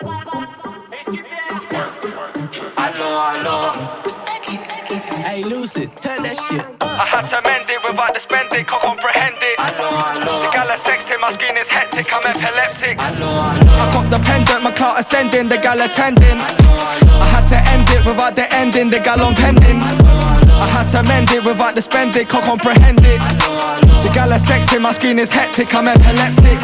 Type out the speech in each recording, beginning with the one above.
Allo, allo. Hey, Lucid, turn that shit up. I had to mend it without the spend it, can't comprehend it. Allo, allo. The gal are sexting, my skin is hectic, I'm epileptic. Allo, allo. I cop the pendant, my clout ascending, the gal attending. I had to end it without the ending, the gal on pending. I had to mend it without the spend it, can't comprehend it. The gal are sexting, my screen is hectic, I'm epileptic.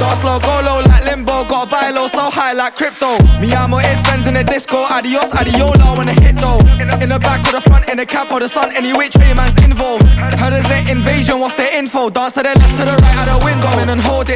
Dance slow, go low like limbo, got a buy low, so high like crypto. Me amo is Benz in the disco, adios, adiola when I hit though. In the back or the front, in the cap or the sun, any which way man's involved. Heard there's an invasion, what's the info? Dance to the left, to the right, out the window.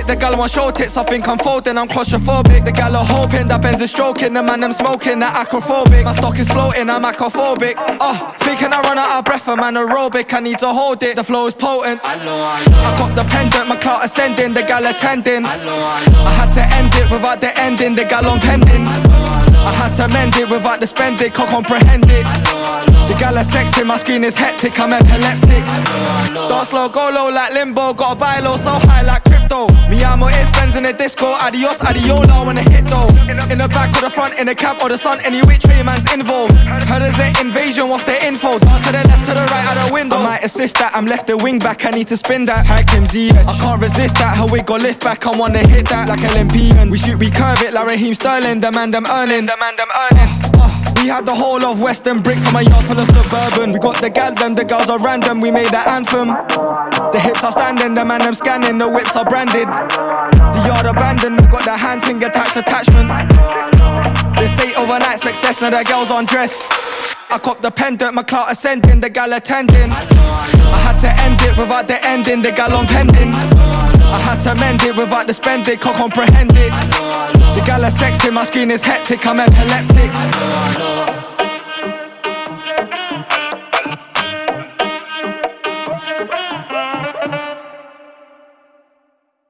The gal want show tits, I think I'm folding, I'm claustrophobic. The gal are hoping that Benz is stroking, the man I'm smoking, that acrophobic. My stock is floating, I'm acrophobic. Oh, thinking I run out of breath, I'm anaerobic, I need to hold it, the flow is potent. Allo, allo. I know. got the pendant, my clout ascending, the gal attending. Allo, allo. I know I had to end it without the ending, the gal on pending. I know, I know I had to mend it without the spend it, can't comprehend it. I know, I know The gal are sexting, my screen is hectic, I'm epileptic. Dance slow, go low like limbo, got a buy low, so high like crypto. Me amo is Benz in the disco, adios, adiola when I hit though. In the back or the front, in the cab or the sun, any which way man's involved. Heard there's an invasion, what's the info? Dance to the left, to the right, out the window. I might assist that, I'm left the wing back, I need to spin that. Hakim Z, I can't resist that, how we got lift back, I wanna hit that like Olympians. We shoot, we curve it like Raheem Sterling, the man them earning. The man, them earning. Uh, we had the whole of Western bricks on my yard full of suburban. We got the gal them, the girls are random. We made that anthem. The hips are standing, the man them scanning, the whips are branded. The yard abandoned, we got the hand thing attached attachments. They say overnight success, now the girls on dress. I cop the pendant, my clout ascending, the gal attending. I had to end it without the ending, the gal on pending. I had to mend it without the spend it, can't comprehend it. The gal sexting, my screen is hectic, I'm epileptic.